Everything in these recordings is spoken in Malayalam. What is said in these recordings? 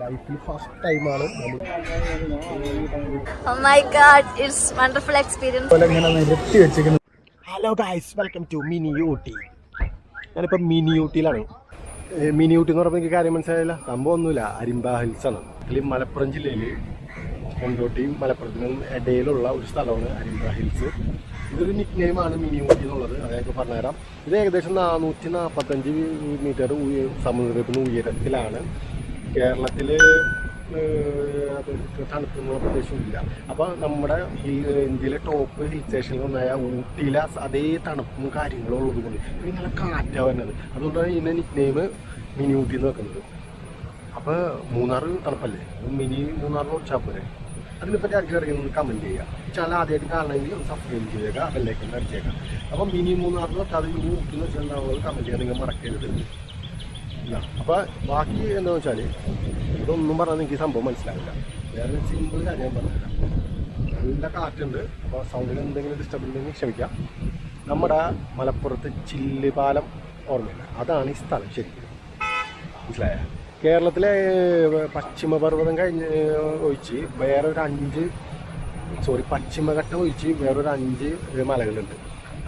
ലൈഫിൽ ഫസ്റ്റ് ടൈമാണ് Oh my god, it's wonderful experience. ഇങ്ങനെ നിരത്തി വെച്ചിരിക്കുന്നത്. Hello guys welcome to mini Ooty ഞാനിപ്പോൾ മിനി ഊട്ടിയിലാണ് മിനി ഊട്ടി എന്ന് പറയുമ്പോൾ എനിക്ക് കാര്യം മനസ്സിലായില്ല. സംഭവം ഒന്നുമില്ല. അരിമ്പ ഹിൽസ് ആണ്. ഇതിൽ മലപ്പുറം ജില്ലയിൽ കൊണ്ടോട്ടിയും മലപ്പുറത്തിനും ഇടയിലുള്ള ഒരു സ്ഥലമാണ് അരിമ്പ ഹിൽസ് ഇതൊരു നിക് നെയിമാണ് മിനി ഊട്ടി എന്നുള്ളത്. അതൊക്കെ പറഞ്ഞുതരാം. ഇത് ഏകദേശം നാനൂറ്റി നാൽപ്പത്തഞ്ച് മീറ്റർ നിന്ന് ഉയരത്തിലാണ്. കേരളത്തിൽ തണുപ്പുന്ന പ്രദേശമില്ല അപ്പോൾ നമ്മുടെ ഇന്ത്യയിലെ ടോപ്പ് ഹിൽ സ്റ്റേഷനിൽ ഒന്നായ ഊട്ടിയിലെ അതേ തണുപ്പും കാര്യങ്ങളും ഉള്ളത് കൊണ്ട് പിന്നെ നല്ല കാറ്റാണ് വരുന്നത്. അതുകൊണ്ടാണ് ഇതിന്റെ നിക് നെയിം മിനി ഊട്ടി എന്ന് വെക്കുന്നത്. അപ്പോൾ മൂന്നാർ തണുപ്പല്ലേ? മിനി മൂന്നാറിന് വെച്ചാൽ പോരെ? അതിനെപ്പറ്റി ആർക്കും അറിയുന്നത് കമന്റ് ചെയ്യുക. ചാനൽ ആദ്യമായിട്ട് കാണണമെങ്കിൽ ഒന്ന് സബ്സ്ക്രൈബ് ചെയ്യുക ബെല്ലൈക്കൻ അടിച്ചേക്കാം അപ്പം മിനി മൂന്നാറിന് വെച്ചാൽ മിനി എന്ന് വെച്ചിട്ടുണ്ടാവുന്നത് കമന്റ് ചെയ്യാൻ നിങ്ങൾ മറക്കരുത്. അപ്പോൾ ബാക്കി എന്താണെന്ന് വെച്ചാൽ ഇതൊന്നും പറഞ്ഞാൽ എനിക്ക് സംഭവം മനസ്സിലാവില്ല. വേറെ സിമ്പിൾ കാര്യം ഞാൻ പറഞ്ഞുതരാം. നല്ല കാറ്റുണ്ട് അപ്പോൾ സൗണ്ടിൽ എന്തെങ്കിലും ഡിസ്റ്റർബ് ഉണ്ടെങ്കിൽ ക്ഷമിക്കാം. നമ്മുടെ മലപ്പുറത്ത് ചില്ലുപാലം ഓർമ്മയില്ല. അതാണ് ഈ സ്ഥലം ശരിക്കും. മനസ്സിലായ? കേരളത്തിലെ പശ്ചിമപർവതം കഴിഞ്ഞ് ഒഴിച്ച് വേറൊരു അഞ്ച് സോറി പശ്ചിമഘട്ടം ഒഴിച്ച് വേറൊരു അഞ്ച് മലകളുണ്ട്.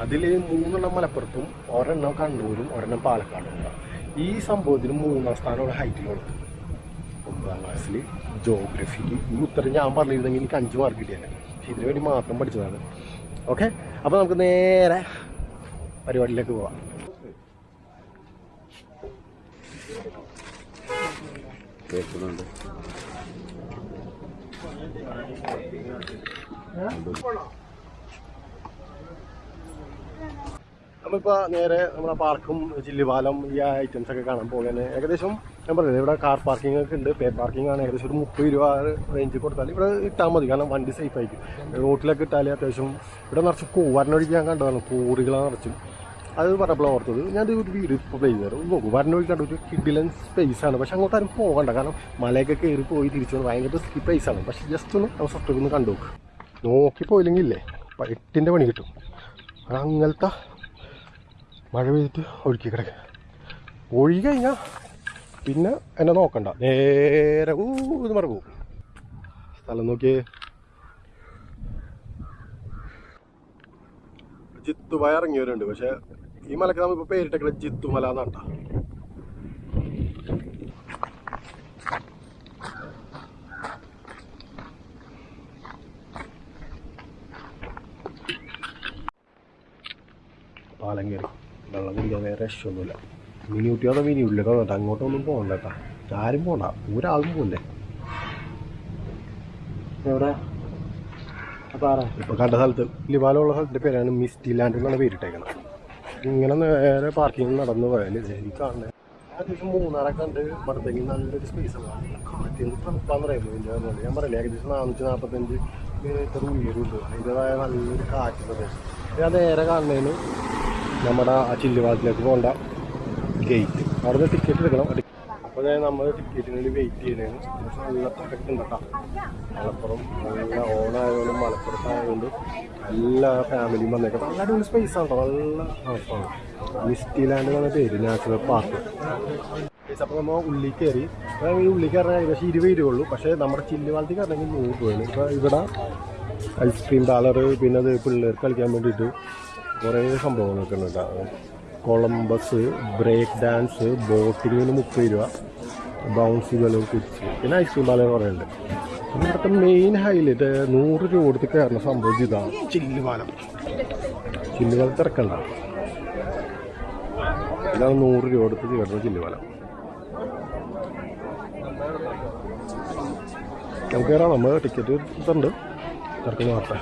അതിൽ മൂന്നെണ്ണം മലപ്പുറത്തും ഒരെണ്ണം കണ്ണൂരും ഒരെണ്ണം പാലക്കാടും ഈ സംഭവത്തിന് മൂന്നാം സ്ഥാനമാണ് കൊടുത്തത് ഒമ്പതാം ക്ലാസ്സിൽ ജോഗ്രഫിക്ക് ഈ ഉത്തരം ഞാൻ പറഞ്ഞിരുന്നെങ്കിൽ എനിക്ക് അഞ്ച് മാർക്ക് കിട്ടിയാണ് ഇതിനു വേണ്ടി മാത്രം പഠിച്ചതാണ്. ഓക്കെ അപ്പോൾ നമുക്ക് നേരെ പരിപാടിയിലേക്ക് പോവാം. കേൾക്കുന്നുണ്ട്. നമ്മളിപ്പോൾ നേരെ നമ്മുടെ പാർക്കും ചില്ലുപാലം ഈ ഐറ്റംസ് ഒക്കെ കാണാൻ പോകുന്നത് ഏകദേശം ഞാൻ പറഞ്ഞത് ഇവിടെ കാർ പാർക്കിംഗ് ഒക്കെ ഉണ്ട്. പേ പാർക്കിംഗ് ആണ്. ഏകദേശം ഒരു മുപ്പത് രൂപ റേഞ്ച് കൊടുത്താൽ ഇവിടെ ഇട്ടാൽ മതി. കാരണം വണ്ടി സേഫ് ആയിരിക്കും. റോട്ടിലൊക്കെ ഇട്ടാൽ അത്യാവശ്യം ഇവിടെ നിറച്ച് വരണൊഴിക്ക് ഞാൻ കണ്ടതാണ്. കോറികളാണ് നിറച്ചും. അത് പറഞ്ഞപ്പോൾ ഓർത്തത് ഞാൻ ഒരു വീട് ഇപ്പോൾ പ്ലേ ചെയ്തു നോക്കൂ വരണൊഴി കണ്ടു ഒരു കിഡിലൻ സ്പേസ് ആണ്. പക്ഷെ അങ്ങോട്ട് ആരും പോകണ്ട. കാരണം മലയൊക്കെ കയറി പോയി തിരിച്ചു വന്ന് ഭയങ്കര റിസ്കി പ്ലേസ് ആണ്. പക്ഷെ ജസ്റ്റ് ഒന്ന് നമ്മൾ സത്യം ഒന്ന് കണ്ടു നോക്ക്. പോയില്ലെങ്കിൽ ഇല്ലേ? എട്ടിന്റെ പണി കിട്ടും. അങ്ങനത്തെ മഴ പെയ്തിട്ട് ഒഴുക്കി കിടക്കുക ഒഴുകി കഴിഞ്ഞാൽ പിന്നെ എന്നെ നോക്കണ്ട. നേരെ ഊ ഇത് മറ പോകും. സ്ഥലം നോക്കിയേ. ജിത്തുമല ഇറങ്ങിയവരുണ്ട് പക്ഷെ ഈ മലക്ക് നമ്മളിപ്പോൾ പേരിട്ടേക്കണ ജിത്തുമല എന്നാണ് ട്ടാ. പാലം കയറി വെള്ളം കുടിക്കാൻ വേറെ രക്ഷമൊന്നുമില്ല മിനി ഊട്ടിയോടെ മിനി ഉള്ളിലോ കേട്ടോ അങ്ങോട്ടൊന്നും പോകണ്ട കേട്ടോ ആരും പോണ്ട. ഒരാളും പോകണ്ടേ എവിടെ? ഇപ്പൊ കണ്ട സ്ഥലത്ത് ലിബാലുള്ള സ്ഥലത്തിന്റെ പേരാണ് മിസ്റ്റി ലാൻഡ് എന്നാണ് പേരിട്ടേക്കുന്നത് ഇങ്ങനെ നേരെ പാർക്കിംഗ് നടന്നു പോയാൽ ശരി കാണുന്നത് അത്യാവശ്യം മൂന്നാറൊക്കെ നല്ലൊരു സ്പേസ് ആണ്. തണുപ്പാന്ന് പറയുമ്പോൾ ഞാൻ പറയില്ല ഏകദേശം നാനൂറ്റി നാൽപ്പത്തഞ്ച് മീറ്റർ ഉയരുണ്ട് അതിന്റെതായ നല്ലൊരു കാറ്റ് പ്രദേശം. ഞാൻ നേരെ കാണുന്നതിന് നമ്മുടെ ആ ചില്ലുവാതിലേക്ക് പോകേണ്ട ഗേറ്റ് അവിടെ ടിക്കറ്റ് എടുക്കണം. അപ്പോൾ നമ്മൾ ടിക്കറ്റിന് വേണ്ടി വെയിറ്റ് പക്ഷെ നല്ല തിരക്ക് ഉണ്ട് മലപ്പുറം നല്ല ഓണായതുകൊണ്ട് മലപ്പുറത്തായതുകൊണ്ട് എല്ലാ ഫാമിലിയും വന്നേക്കാം നല്ല അടിപൊളി സ്പേസ് ആണ് നല്ല ഹൗസാണ് മിസ്റ്റി ലാൻഡ് എന്ന പേര് നാച്ചുറൽ പാർക്ക് അപ്പോൾ നമ്മൾ ഉള്ളിൽ കയറി ഈ ഉള്ളിൽ കയറാൻ ഏകദേശം ഇരുപത് രൂപയുള്ളൂ പക്ഷേ നമ്മുടെ ചില്ലുവാളത്തിൽ കയറണമെങ്കിൽ നൂറ് രൂപയാണ്. ഇപ്പോൾ ഇവിടെ ഐസ്ക്രീം പാർലർ പിന്നെ അത് പിള്ളേർക്ക് കളിക്കാൻ വേണ്ടിയിട്ട് കുറേ സംഭവങ്ങളൊക്കെ ഉണ്ട് കേട്ടോ കൊളംബസ് ബ്രേക്ക് ഡാൻസ് ബോട്ടിങ്ങിന് മുപ്പത് രൂപ. ബൗൺസി കുച്ച്. പിന്നെ ഐസ്ക്രീം പാലം കുറേ ഉണ്ട് പിന്നെ ഇവിടുത്തെ മെയിൻ ഹൈലൈറ്റ് നൂറ് രൂപ കൊടുത്ത് കയറുന്ന സംഭവം ഇതാണ്. ചില്ലുപാലം ചില്ലുപാലം തിരക്കണ്ട. ഇതാണ് നൂറ് രൂപ കൊടുത്ത് കയറുന്ന ചില്ലുപാലം നമുക്ക് കയറാം. നമ്മൾ ടിക്കറ്റ് ഇതുണ്ട്. തിരക്ക് മാറട്ടെ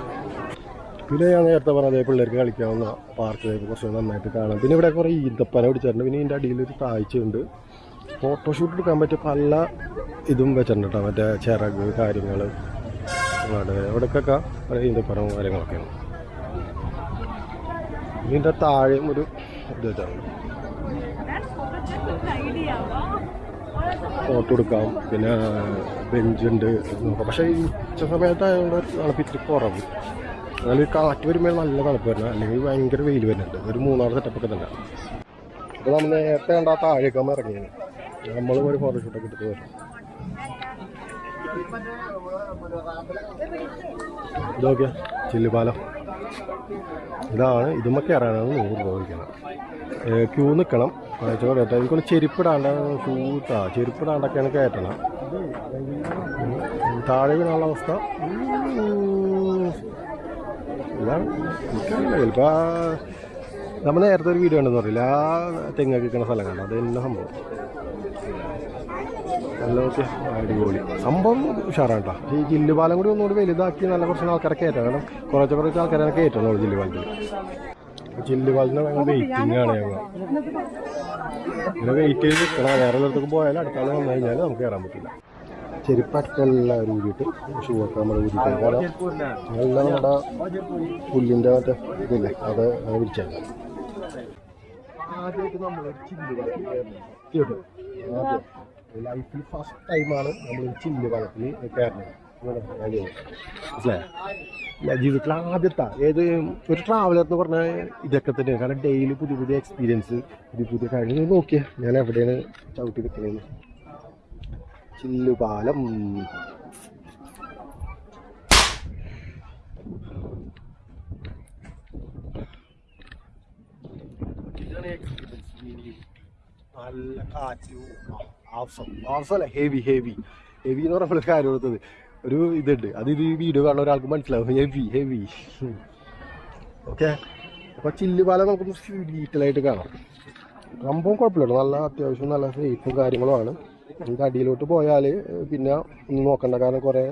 പിന്നെ ഞാൻ നേരത്തെ പറഞ്ഞത് പിള്ളേർക്ക് കളിക്കാവുന്ന പാർക്ക് കുറച്ച് നന്നായിട്ട് കാണാം. പിന്നെ ഇവിടെ കുറേ ഈന്തപ്പന പിടിച്ചിട്ടുണ്ട്. പിന്നെ ഇതിന്റെ അടിയിൽ ഒരു താഴ്ചയുണ്ട്. ഫോട്ടോഷൂട്ട് എടുക്കാൻ പറ്റിയ പല ഇതും വെച്ചിട്ടുണ്ട് കേട്ടോ. മറ്റേ ചിറക് കാര്യങ്ങൾ ഇവിടേക്കൊക്കെ ഈന്തപ്പനവും കാര്യങ്ങളൊക്കെയാണ്. ഇതിന്റെ താഴെയും ഒരു ഇത് വെച്ചിട്ടുണ്ട്. ഫോട്ടോ എടുക്കാം. പിന്നെ ബെഞ്ചുണ്ട് പക്ഷേ ഈ ഉച്ച സമയത്തായതുകൊണ്ട് തണുപ്പ് ഇത്തിരി കുറവ്. എന്നാലും ഒരു കാറ്റ് വരുമ്പോൾ നല്ല തണുപ്പ് വരുന്നത് അല്ലെങ്കിൽ ഭയങ്കര വെയിൽ വരുന്നുണ്ട്. ഒരു മൂന്നാറ് സെറ്റപ്പൊക്കെ തന്നെ. അപ്പോൾ നമ്മൾ നേരത്തെ കണ്ട ആ താഴേക്കാകുമ്പോൾ ഇറങ്ങിയാണ്. നമ്മൾ ഒരു ഫോട്ടോഷൂട്ടൊക്കെ എടുത്ത് വരും. ഇതൊക്കെ ചില്ലുപാലം. ഇതാണ് ഇതുമ്മ കയറാനാണ് നൂറ് രൂപ വയ്ക്കണം ക്യൂ നിൽക്കണം. ചോദിട്ടെ എനിക്കൊന്ന് ചെരുപ്പിടാണ്ട് ഷൂട്ടാ ചെരുപ്പിടാണ്ടൊക്കെയാണ് കയറ്റണം. താഴെ വീണുള്ള അവസ്ഥ. എനിക്കറിയില്ല ചിലപ്പോൾ നമ്മൾ നേരത്തെ ഒരു വീഡിയോ ഉണ്ടെന്ന് പറയില്ല ആ തെങ്ങൊക്കെ നിൽക്കുന്ന സ്ഥലം കണ്ടോ അത് തന്നെ സംഭവം. നല്ല ഓക്കെ അടിപൊളി. സംഭവം ഉഷാറാണ് കേട്ടോ ഈ ജില്ലുപാലം കൂടി ഒന്നുകൂടി വലുതാക്കി നല്ല കുറച്ച് ആൾക്കാരെ കയറ്റാം കാരണം കുറച്ച് കുറച്ച് ആൾക്കാരെ കയറ്റുന്നുള്ളൂ ജില്ലുപാലത്തിൽ ജില്ലുപാലത്തിന് ഭയങ്കര വെയിറ്റിംഗ് ആണ് ഞങ്ങൾ. വെയിറ്റ് ചെയ്ത് വേറെ ഉള്ളിടത്തേക്ക് പോയാൽ അടുത്താളെ വന്നു കഴിഞ്ഞാൽ നമുക്ക് കയറാൻ പറ്റില്ല. ചെരുപ്പൊക്കെ എല്ലാം ഊരിയിട്ട് ഷൂ ഒക്കെ നമ്മൾ ഊരിയിട്ട് കാരണം എല്ലാം നമ്മുടെ പുല്ലിന്റെ മറ്റേ ഇതില്ലേ അത് വിരിച്ചാൽ ലൈഫിൽ ഫസ്റ്റ് ടൈമാണ് നമ്മൾ ചില്ല് വള്ളത്തിൽ കയറുന്നത്. മനസ്സിലായോ? ജീവിതത്തിൽ ആദ്യത്തെ ഏത് ഒരു ട്രാവലർ എന്ന് പറഞ്ഞാൽ ഇതൊക്കെ തന്നെ. കാരണം ഡെയിലി പുതിയ പുതിയ എക്സ്പീരിയൻസ് പുതിയ പുതിയ കാര്യങ്ങൾ നോക്കിയാൽ ഞാൻ എവിടെയാണ് ചവിട്ടി നിൽക്കുന്നത് ചില്ലുപാലം. നല്ല കാറ്റ്. ഹെവി ഹെവി ഹെവി എന്ന് പറഞ്ഞ കാര്യം കൊടുത്തത് ഒരു ഇതുണ്ട്. അത് ഇത് വീഡിയോ കാണുന്ന ഒരാൾക്ക് മനസ്സിലാവും. ഹെവി ഹെവി ഓക്കെ അപ്പോൾ ചില്ലുപാലം നമുക്ക് ഡീറ്റെയിൽ ആയിട്ട് കാണാം. സംഭവം കുഴപ്പമില്ല. നല്ല അത്യാവശ്യം നല്ല സേഫും കാര്യങ്ങളുമാണ് നമുക്ക് അടിയിലോട്ട് പോയാൽ പിന്നെ ഒന്നും നോക്കണ്ട. കാരണം കുറേ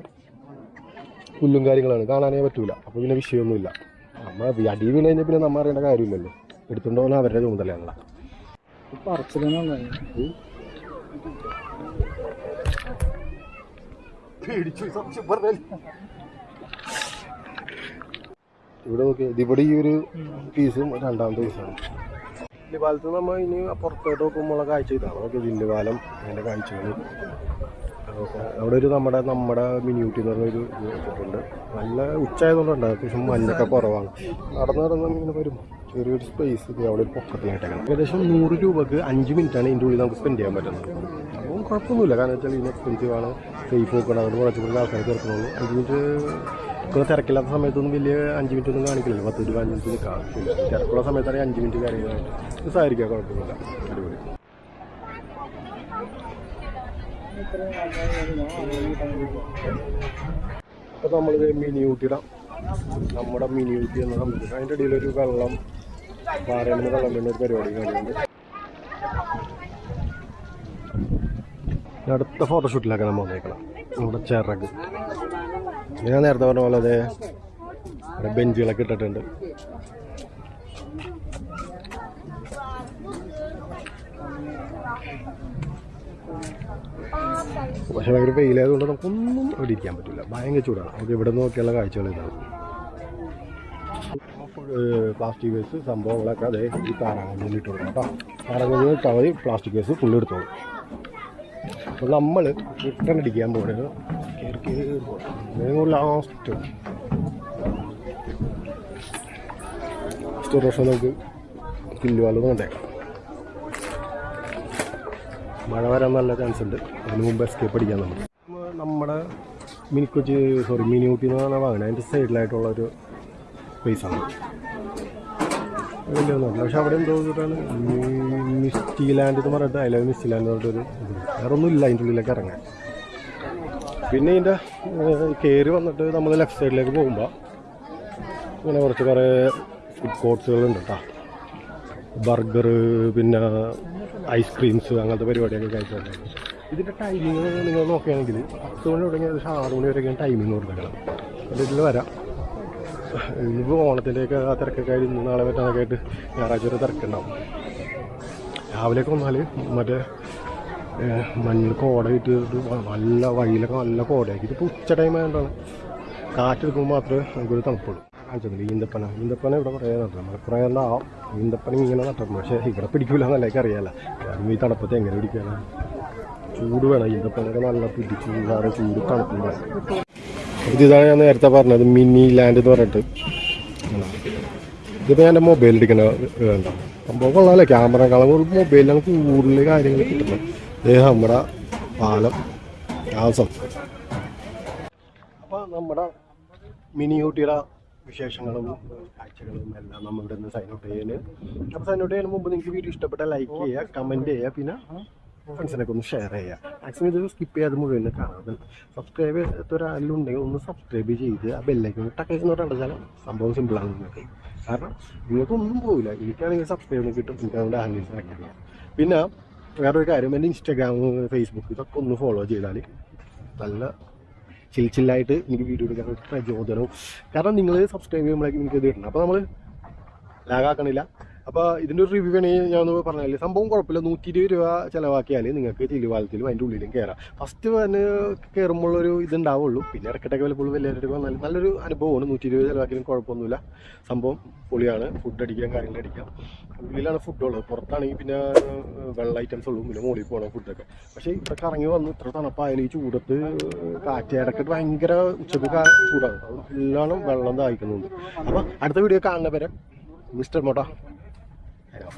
പുല്ലും കാര്യങ്ങളാണ്. കാണാനേ പറ്റൂല. അപ്പോൾ പിന്നെ വിഷയമൊന്നുമില്ല. നമ്മൾ അടി വീണ് കഴിഞ്ഞാൽ പിന്നെ നമ്മൾ അറിയേണ്ട കാര്യമില്ലല്ലോ. എടുത്തുകൊണ്ട് പോകുന്ന അവരുടെ ചുമതലയാണല്ലോ ഇവിടെ നോക്കിയാൽ ഇവിടെ ഈ ഒരു പീസും രണ്ടാമത്തെ പീസാണ് ജില്ലുപാലത്ത് നമ്മൾ ഇനി പുറത്തോട്ട് നോക്കുമ്പോഴുള്ള കാഴ്ച ഇതാണ്. ഓക്കെ വില്ലുപാലം അതിന്റെ കാഴ്ചകൾ അവിടെ ഒരു നമ്മുടെ നമ്മുടെ മിനിയൂട്ടി എന്ന് പറഞ്ഞൊരു വെച്ചിട്ടുണ്ട്. നല്ല ഉച്ചയായതുകൊണ്ടുണ്ട് അത്യാവശ്യം മഞ്ഞൊക്കെ കുറവാണ്. നടന്ന് നടന്ന് ഇങ്ങനെ വരും ചെറിയൊരു സ്പേസ് അവിടെ ഒരു പൊക്കത്തിനായിട്ടേക്കണം ഏകദേശം നൂറ് രൂപക്ക് അഞ്ച് മിനിറ്റാണ് ഇതിന്റെ ഉള്ളിൽ നമുക്ക് സ്പെൻഡ് ചെയ്യാൻ പറ്റുന്നത്. അപ്പം കുഴപ്പമൊന്നുമില്ല. കാരണം വെച്ചാൽ ഇതിന് എക്സ്പെൻസീവ് ആണ്. സേഫ് നോക്കണം അതുകൊണ്ട് കുറച്ച് കൂടുതൽ ആൾക്കാർ ചേർക്കണുള്ളൂ അഞ്ച് മിനിറ്റ് ഇപ്പോൾ തിരക്കില്ലാത്ത സമയത്തൊന്നും വലിയ അഞ്ച് മിനിറ്റ് ഒന്നും കാണിക്കില്ല പത്ത് രൂപ അഞ്ച് മിനിറ്റ് നിൽക്കാം തിരക്കുള്ള സമയത്താണെങ്കിൽ അഞ്ച് മിനിറ്റ് കാര്യങ്ങളായിട്ട് സഹായിക്കാം കുഴപ്പമില്ല അടിപൊളി. അപ്പോൾ നമ്മൾ മിനി ഊട്ടിയുടെ നമ്മുടെ മിനി ഊട്ടി എന്ന സംബന്ധിച്ച് അതിന്റെ ഇടയിൽ ഒരു വെള്ളം പാറയിൽ വെള്ളം വേണ്ട ഒരു പരിപാടി കാണുന്നുണ്ട് അടുത്ത ഫോട്ടോഷൂട്ടിലൊക്കെ നമ്മൾ വന്നേക്കണം. നമ്മുടെ ചിറക്. ഞാൻ നേരത്തെ പറഞ്ഞ പോലെ അതെ ബെഞ്ചുകളൊക്കെ ഇട്ടിട്ടുണ്ട്. പക്ഷെ ഭയങ്കര വെയിലായതുകൊണ്ട് നമുക്കൊന്നും അവിടെ ഇരിക്കാൻ പറ്റില്ല. ഭയങ്കര ചൂടാണ്. നമുക്ക് ഇവിടെ നോക്കിയുള്ള കാഴ്ചകൾ ഇതാണ്. പ്ലാസ്റ്റിക് വേസ്റ്റ് സംഭവങ്ങളൊക്കെ അതേ ഈ താറാങ്കല്ലിൽ ഇട്ട് കൊടുക്കണം കേട്ടോ താറാങ്കല്ലിൽ ഇട്ടാൽ പ്ലാസ്റ്റിക് വേസ്റ്റ് ഫുള്ള് എടുത്തോളൂ. അപ്പോൾ നമ്മൾ റിട്ടേൺ അടിക്കാൻ പോകുന്നത് കയറി കയറി പോകും ലാസ്റ്റ് ലാസ്റ്റ് പ്രാവശ്യം നമുക്ക് കില്ലുവാലം കണ്ടേക്കാം മഴ വരാൻ നല്ല ചാൻസ് ഉണ്ട്. അതിന് മുമ്പ് എസ്കേപ്പ് അടിക്കാൻ നമ്മൾ നമ്മുടെ mini Kochi sorry mini Ooty എന്ന് പറഞ്ഞാൽ വാങ്ങണം അതിന്റെ സൈഡിലായിട്ടുള്ള ഒരു സ്പേസാണ് വലിയൊന്നുമില്ല പക്ഷെ അവിടെ എന്തോ ഇതാണ്? മിസ്റ്റി ലാൻഡ് എന്ന് പറഞ്ഞിട്ട് അതിലെ മിസ്റ്റി ലാൻഡ് എന്ന് പറഞ്ഞിട്ടൊരു ഇത്. വേറെ ഒന്നുമില്ല അതിന്റെ ഉള്ളിലേക്ക് ഇറങ്ങാൻ. പിന്നെ ഇതിന്റെ കയറി വന്നിട്ട് നമ്മൾ ലെഫ്റ്റ് സൈഡിലേക്ക് പോകുമ്പോൾ ഇങ്ങനെ കുറച്ച് കുറേ ഫുഡ് കോർട്സുകളുണ്ട് കേട്ടോ ബർഗർ പിന്നെ ഐസ്ക്രീംസ് അങ്ങനത്തെ പരിപാടിയൊക്കെ കഴിച്ചിട്ടുണ്ട് ഇതിന്റെ ടൈമിങ് നിങ്ങൾ നോക്കുകയാണെങ്കിൽ പത്ത് മണി തുടങ്ങി ഏകദേശം ആറ് മണി വരെയൊക്കെയാണ് ടൈമിങ് കൊടുത്തേക്കണം. അപ്പോൾ ഇതിൽ വരാം. ഇന്നിപ്പോൾ ഓണത്തിന്റെയൊക്കെ ആ തിരക്കൊക്കെ ആയിരുന്നു നാളെ പറ്റാനൊക്കെ ആയിട്ട് ഞായറാഴ്ച വരെ തിരക്കുണ്ടാവും. രാവിലെയൊക്കെ വന്നാൽ മറ്റേ ഏഹ്, മഞ്ഞൾ കോട ഇട്ടിട്ട് നല്ല വഴിയിലൊക്കെ നല്ല കോടയാക്കി. ഇതിപ്പോൾ ഉച്ച ടൈം ആയതുകൊണ്ടാണ് കാറ്റെടുക്കുമ്പോൾ മാത്രമേ നമുക്കൊരു തണുപ്പുള്ളൂ. കാണിച്ചത് ഈന്തപ്പന. ഈന്തപ്പന ഇവിടെ കുറേ നട്ടു നമ്മൾ കുറേ ഉണ്ടാവും ഈന്തപ്പന ഇങ്ങനെ നട്ടു പക്ഷേ ഇവിടെ പിടിക്കില്ല എന്നല്ല എനിക്ക് അറിയാമല്ല അതും ഈ തണുപ്പത്തെ എങ്ങനെ പിടിക്കാനാണ് ചൂട് വേണം. ഈന്തപ്പനൊക്കെ നല്ല പിടിച്ച് വേറെ ചൂട് തണുപ്പും വേണം. ഇത് ഇതാണ് ഞാൻ നേരത്തെ പറഞ്ഞത് മിനി ലാൻഡ് എന്ന് പറഞ്ഞിട്ട്. ഇതിപ്പോൾ എന്റെ മൊബൈലിൽ എടുക്കുന്ന വേണ്ട സംഭവം കൊള്ളാമല്ലേ ക്യാമറ കളർ മൊബൈലിലാണ് കൂടുതൽ കാര്യങ്ങൾ കിട്ടുന്നത്. ഇത് നമ്മുടെ പാലം. ആസം അപ്പോൾ നമ്മുടെ മിനി ഊട്ടിയുടെ വിശേഷങ്ങളും കാഴ്ചകളും എല്ലാം നമ്മൾ ഇവിടെ നിന്ന് സൈൻ ഔട്ട് ചെയ്യുന്നത് അപ്പോൾ സൈൻ മുമ്പ് നിങ്ങൾക്ക് വീഡിയോ ഇഷ്ടപ്പെട്ട ലൈക്ക് ചെയ്യുക കമന്റ് ചെയ്യുക പിന്നെ ഫ്രണ്ട്സിനൊക്കെ ഒന്ന് ഷെയർ ചെയ്യുക. മാക്സിമം ഇത് സ്കിപ്പ് ചെയ്യാതെ മുഴുവൻ കാണാതെ. സബ്സ്ക്രൈബ് ചെയ്യാത്ത ഒരാളുണ്ടെങ്കിൽ ഒന്ന് സബ്സ്ക്രൈബ് ചെയ്ത് ആ ബെല്ലൈക്കൺ എന്ന് പറഞ്ഞാൽ സംഭവം സിമ്പിളാണ് നിങ്ങൾക്ക്. കാരണം നിങ്ങൾക്കൊന്നും പോകില്ല എനിക്കാണെങ്കിൽ സബ്സ്ക്രൈബ് കിട്ടും. എനിക്ക് അതുകൊണ്ട് അറിയാം പിന്നെ വേറൊരു കാര്യം എന്റെ ഇൻസ്റ്റാഗ്രാം ഫേസ്ബുക്ക് ഇതൊക്കെ ഒന്ന് ഫോളോ ചെയ്താൽ നല്ല ചിൽ ചില്ലായിട്ട് എനിക്ക് വീഡിയോ എടുക്കാൻ പ്രചോദനവും. കാരണം നിങ്ങൾ സബ്സ്ക്രൈബ് ചെയ്യുമ്പോഴേക്കും എനിക്ക് ഇത് കിട്ടണം. അപ്പോൾ നമ്മൾ ലാഗാക്കണില്ല അപ്പോൾ ഇതിന്റെ ഒരു റിവ്യൂ വേണമെങ്കിൽ ഞാൻ ഒന്ന് പറഞ്ഞാൽ സംഭവം കുഴപ്പമില്ല. നൂറ്റി ഇരുപത് രൂപ ചിലവാക്കിയാൽ നിങ്ങൾക്ക് ചില്ലുപാലത്തിലും അതിന്റെ ഉള്ളിലും കയറാം ഫസ്റ്റ് തന്നെ കയറുമ്പോഴൊരു ഇതുണ്ടാവുള്ളൂ. പിന്നെ ഇടയ്ക്കിട്ടൊക്കെ വല്ലപ്പോഴും വലിയ രൂപ നല്ല നല്ലൊരു അനുഭവമാണ്. നൂറ്റി ഇരുപത് ചിലവാക്കിയാലും കുഴപ്പമൊന്നുമില്ല. സംഭവം പൊളിയാണ്. ഫുഡ് അടിക്കാം കാര്യങ്ങൾ അടിക്കാം. ഉള്ളിലാണ് ഫുഡുള്ളത് പുറത്താണെങ്കിൽ പിന്നെ വെള്ള ഐറ്റംസ് ഉള്ളൂ. പിന്നെ മുകളിൽ പോകണം ഫുഡൊക്കെ പക്ഷേ ഇവിടെ കറങ്ങി വന്ന് ഇത്ര തണുപ്പായാലും ഈ ചൂടത്ത് കാറ്റ് ഇടയ്ക്കിട്ട് ഭയങ്കര ഉച്ചയ്ക്ക് ചൂടാണ്. ഫുള്ളാണ് വെള്ളം ദാഹിക്കുന്നുണ്ട്. അപ്പോൾ അടുത്ത വീഡിയോ കാണുന്ന പേരെ മിസ്റ്റർ മോട്ടാ. Hello.